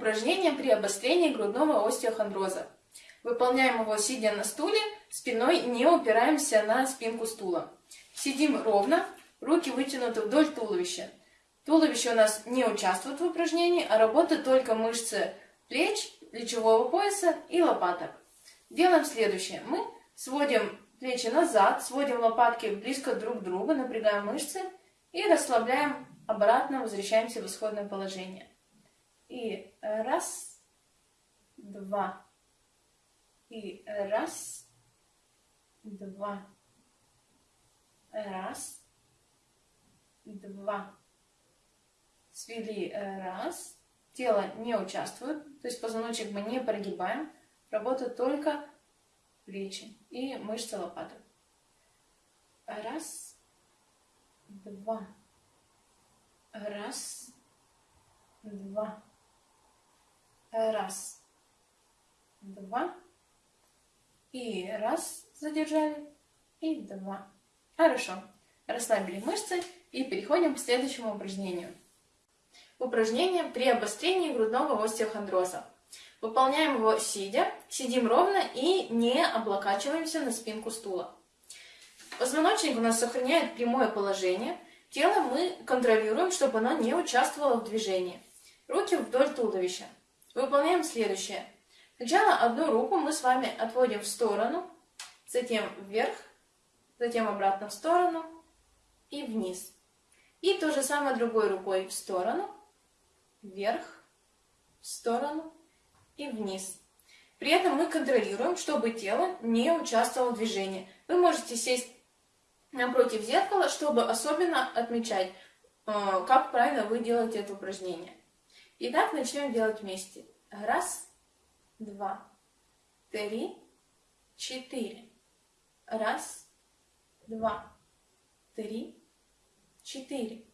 Упражнение при обострении грудного остеохондроза. Выполняем его сидя на стуле, спиной не упираемся на спинку стула. Сидим ровно, руки вытянуты вдоль туловища. Туловище у нас не участвует в упражнении, а работают только мышцы плеч, плечевого пояса и лопаток. Делаем следующее. Мы сводим плечи назад, сводим лопатки близко друг к другу, напрягаем мышцы и расслабляем обратно, возвращаемся в исходное положение. И раз, два, и раз, два, раз, два. Свели раз, тело не участвует, то есть позвоночник мы не прогибаем, работают только плечи и мышцы лопаток. Раз, два, раз, два, раз, два, и раз, задержали, и два. Хорошо. Расслабили мышцы и переходим к следующему упражнению. Упражнение при обострении грудного остеохондроза. Выполняем его сидя, сидим ровно и не облокачиваемся на спинку стула. Позвоночник у нас сохраняет прямое положение. Тело мы контролируем, чтобы оно не участвовало в движении. Руки вдоль туловища. Выполняем следующее. Сначала одну руку мы с вами отводим в сторону, затем вверх, затем обратно в сторону и вниз. И то же самое другой рукой в сторону, вверх, в сторону и вниз. При этом мы контролируем, чтобы тело не участвовало в движении. Вы можете сесть напротив зеркала, чтобы особенно отмечать, э, как правильно вы делаете это упражнение. Итак, начнем делать вместе. Раз, два, три, четыре. Раз, два, три, четыре.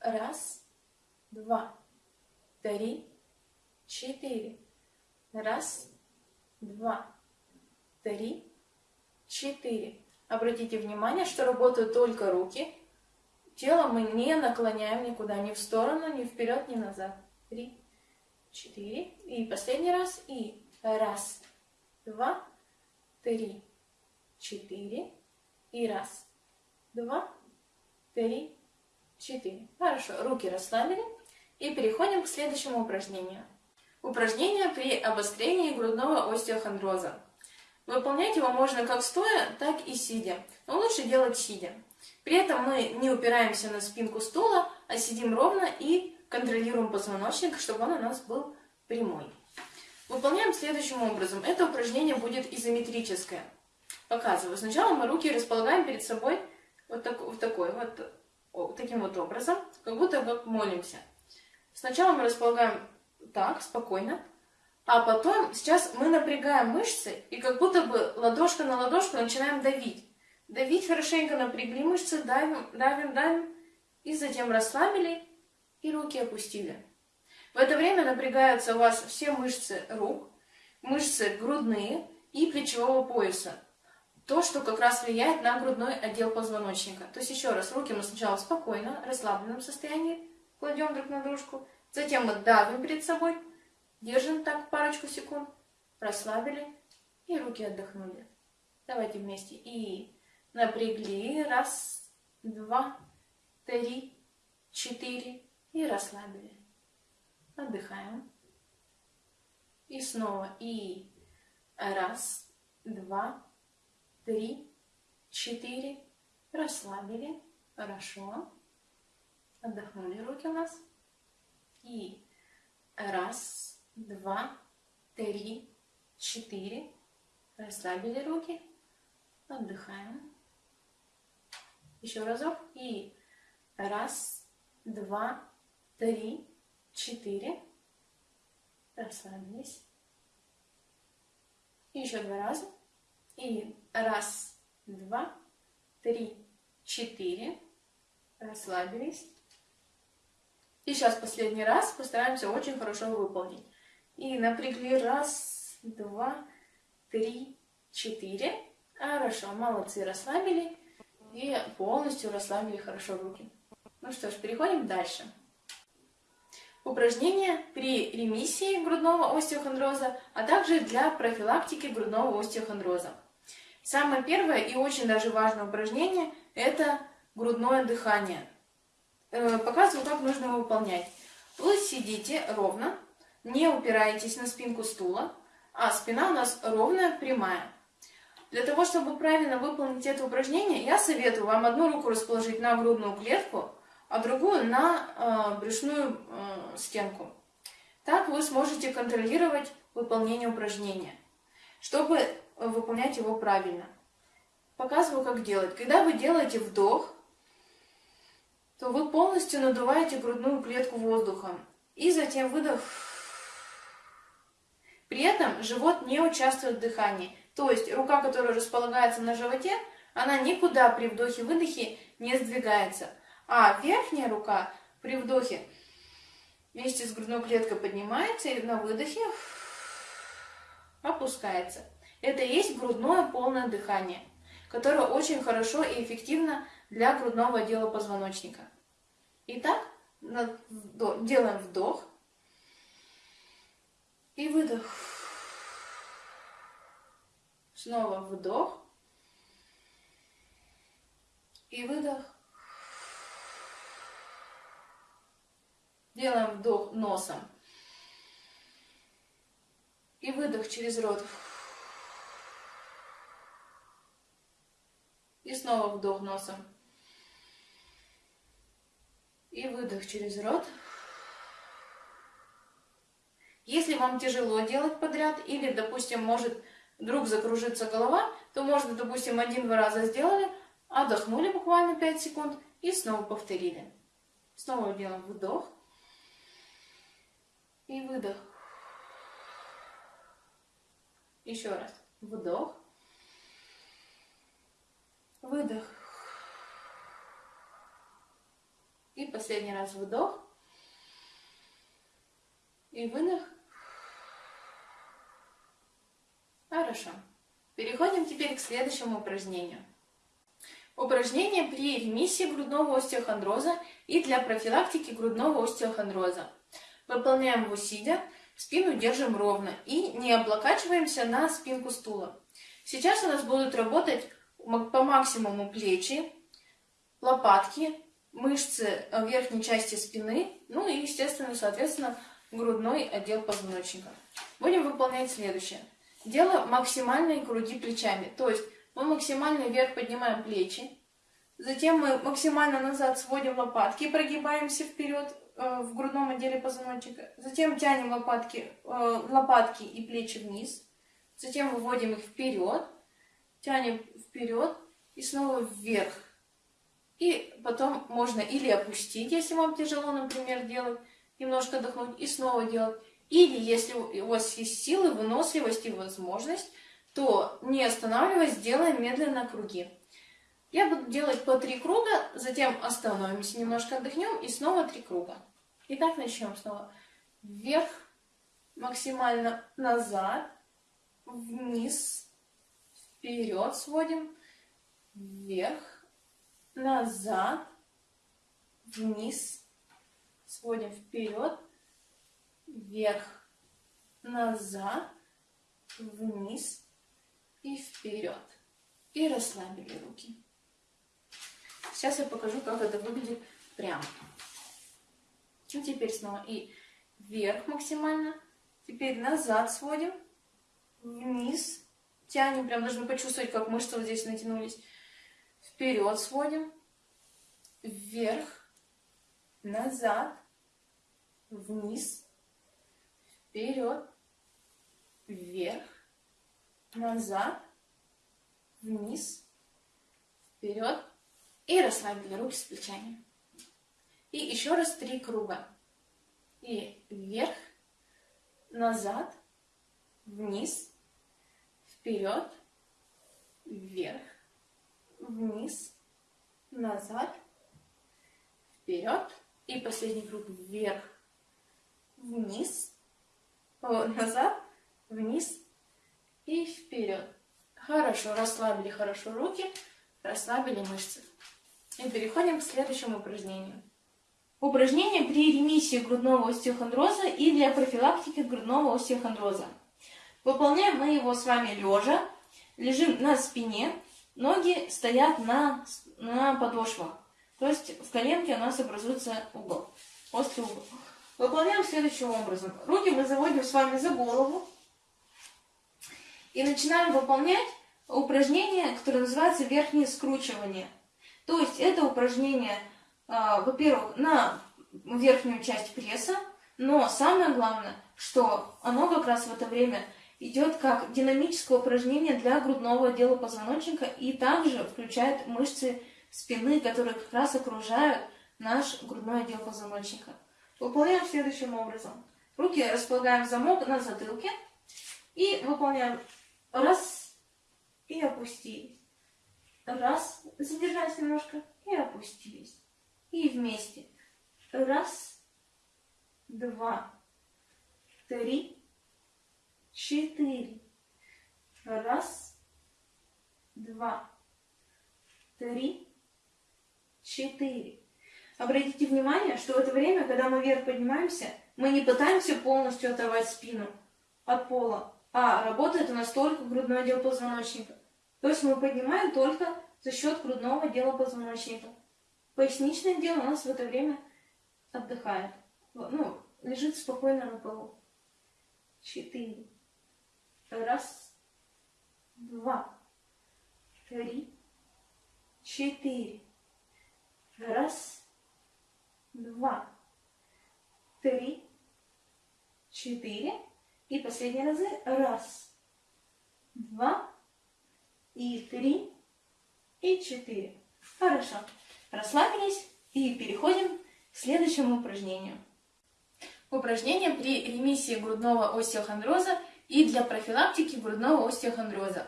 Раз, два, три, четыре. Раз, два, три, четыре. Обратите внимание, что работают только руки. Тело мы не наклоняем никуда, ни в сторону, ни вперед, ни назад. Три, четыре. И последний раз. И раз, два, три, четыре. И раз, два, три, четыре. Хорошо, руки расслабили. И переходим к следующему упражнению. Упражнение при обострении грудного остеохондроза. Выполнять его можно как стоя, так и сидя, но лучше делать сидя. При этом мы не упираемся на спинку стула, а сидим ровно и контролируем позвоночник, чтобы он у нас был прямой. Выполняем следующим образом. Это упражнение будет изометрическое. Показываю. Сначала мы руки располагаем перед собой вот, так, вот такой вот, таким вот образом, как будто как молимся. Сначала мы располагаем так, спокойно. А потом сейчас мы напрягаем мышцы и как будто бы ладошка на ладошку начинаем давить. Давить хорошенько напрягли мышцы, давим, давим, давим. И затем расслабили и руки опустили. В это время напрягаются у вас все мышцы рук, мышцы грудные и плечевого пояса. То, что как раз влияет на грудной отдел позвоночника. То есть еще раз, руки мы сначала спокойно, расслабленном состоянии кладем друг на дружку. Затем мы давим перед собой, держим так парочку секунд, расслабили и руки отдохнули. Давайте вместе. И напрягли. Раз, два, три, четыре. И расслабили. Отдыхаем. И снова. И раз, два, три, четыре. Расслабили. Хорошо. Отдохнули руки у нас. И раз, два, три, четыре. Расслабили руки. Отдыхаем. Еще разок. И раз, два, три, четыре. Расслабились. Еще два раза. И раз, два, три, четыре. Расслабились. И сейчас последний раз постараемся очень хорошо выполнить. И напрягли раз, два, три, четыре. Хорошо, молодцы, расслабили. И полностью расслабили хорошо руки. Ну что ж, переходим дальше. Упражнения при ремиссии грудного остеохондроза, а также для профилактики грудного остеохондроза. Самое первое и очень даже важное упражнение – это грудное дыхание. Э, показываю, как нужно его выполнять. Вы сидите ровно, не упираетесь на спинку стула, а спина у нас ровная, прямая. Для того, чтобы правильно выполнить это упражнение, я советую вам одну руку расположить на грудную клетку, а другую на э, брюшную э, стенку. Так вы сможете контролировать выполнение упражнения, чтобы выполнять его правильно. Показываю, как делать. Когда вы делаете вдох, то вы полностью надуваете грудную клетку воздухом. И затем выдох. При этом живот не участвует в дыхании. То есть рука, которая располагается на животе, она никуда при вдохе-выдохе не сдвигается. А верхняя рука при вдохе вместе с грудной клеткой поднимается и на выдохе опускается. Это и есть грудное полное дыхание, которое очень хорошо и эффективно для грудного отдела позвоночника. Итак, делаем вдох и выдох. Снова вдох и выдох. Делаем вдох носом. И выдох через рот. И снова вдох носом. И выдох через рот. Если вам тяжело делать подряд, или, допустим, может вдруг закружиться голова, то можно, допустим, один-два раза сделали, отдохнули буквально 5 секунд и снова повторили. Снова делаем вдох и выдох. Еще раз. Вдох. Выдох. И последний раз вдох. И выдох. Хорошо. Переходим теперь к следующему упражнению. Упражнение при ремиссии грудного остеохондроза и для профилактики грудного остеохондроза. Выполняем его сидя, спину держим ровно и не облокачиваемся на спинку стула. Сейчас у нас будут работать по максимуму плечи, лопатки, мышцы верхней части спины, ну и, естественно, соответственно, грудной отдел позвоночника. Будем выполнять следующее. Дело максимальной груди плечами, то есть мы максимально вверх поднимаем плечи, затем мы максимально назад сводим лопатки, прогибаемся вперед э, в грудном отделе позвоночника, затем тянем лопатки, э, лопатки и плечи вниз, затем выводим их вперед, тянем вперед и снова вверх. И потом можно или опустить, если вам тяжело, например, делать, немножко отдохнуть и снова делать. Или если у вас есть силы, выносливость и возможность, то не останавливаясь, делаем медленно круги. Я буду делать по три круга, затем остановимся, немножко отдохнем и снова три круга. Итак, начнем снова. Вверх, максимально назад, вниз, вперед сводим, вверх, назад, вниз, сводим вперед, вверх, назад, вниз и вперед. И расслабили руки. Сейчас я покажу, как это выглядит прямо. Ну, теперь снова и вверх максимально. Теперь назад сводим, вниз, тянем, прям должны почувствовать, как мышцы вот здесь натянулись. Вперед сводим, вверх, назад, вниз, вперед, вверх, назад, вниз, вперед и расслабили руки с плечами. И еще раз три круга. И вверх, назад, вниз, вперед, вверх, вниз, назад, вперед. И последний круг вверх, вниз, назад, вниз и вперед. Хорошо, расслабили хорошо руки, расслабили мышцы. И переходим к следующему упражнению. Упражнение при ремиссии грудного остеохондроза и для профилактики грудного остеохондроза. Выполняем мы его с вами лежа, лежим на спине, ноги стоят на, на подошвах. То есть в коленке у нас образуется угол, острый угол. Выполняем следующим образом. Руки мы заводим с вами за голову и начинаем выполнять упражнение, которое называется верхнее скручивание. То есть это упражнение, а, во-первых, на верхнюю часть пресса, но самое главное, что оно как раз в это время идет как динамическое упражнение для грудного отдела позвоночника и также включает мышцы спины, которые как раз окружают наш грудной отдел позвоночника. Выполняем следующим образом. Руки располагаем в замок на затылке и выполняем раз и опустились. Раз, задержались немножко и опустились. И вместе. Раз, два, три, четыре. Раз, два, три, четыре. Обратите внимание, что в это время, когда мы вверх поднимаемся, мы не пытаемся полностью оторвать спину от пола, а работает у нас только грудной отдел позвоночника. То есть мы поднимаем только за счет грудного отдела позвоночника. Поясничное отдел у нас в это время отдыхает. Ну, лежит спокойно на полу. Четыре. Раз, два, три, четыре. Раз, два, три, четыре. И последние разы. Раз, два, и три, и четыре. Хорошо. Расслабились и переходим к следующему упражнению. Упражнение при ремиссии грудного остеохондроза и для профилактики грудного остеохондроза.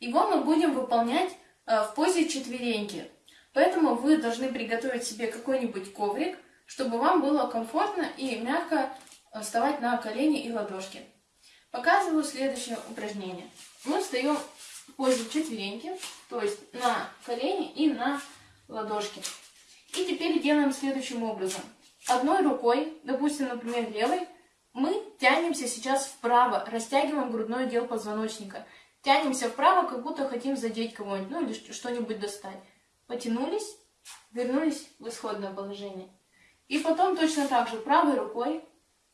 Его мы будем выполнять э, в позе четвереньки. Поэтому вы должны приготовить себе какой-нибудь коврик, чтобы вам было комфортно и мягко вставать на колени и ладошки. Показываю следующее упражнение. Мы встаем в позе четвереньки, то есть на колени и на ладошки. И теперь делаем следующим образом. Одной рукой, допустим, например, левой, мы тянемся сейчас вправо, растягиваем грудной отдел позвоночника. Тянемся вправо, как будто хотим задеть кого-нибудь, ну или что-нибудь достать. Потянулись, вернулись в исходное положение. И потом точно так же правой рукой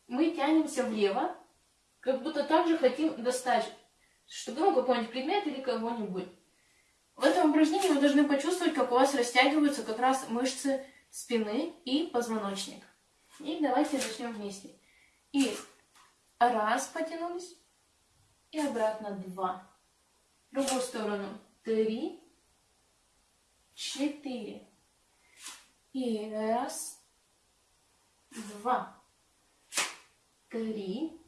мы тянемся влево, как будто также хотим достать что ну, какой-нибудь предмет или кого-нибудь. В этом упражнении вы должны почувствовать, как у вас растягиваются как раз мышцы спины и позвоночник. И давайте начнем вместе. И раз потянулись. И обратно два. В другую сторону. Три. Четыре. И раз. Два. Три.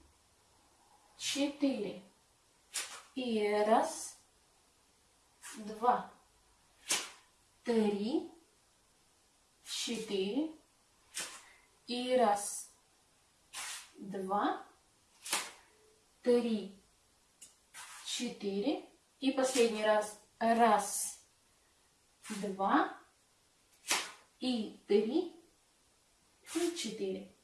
Четыре. И раз. Два. Три. Четыре. И раз два, три, четыре. И последний раз. Раз, два, и три, и четыре.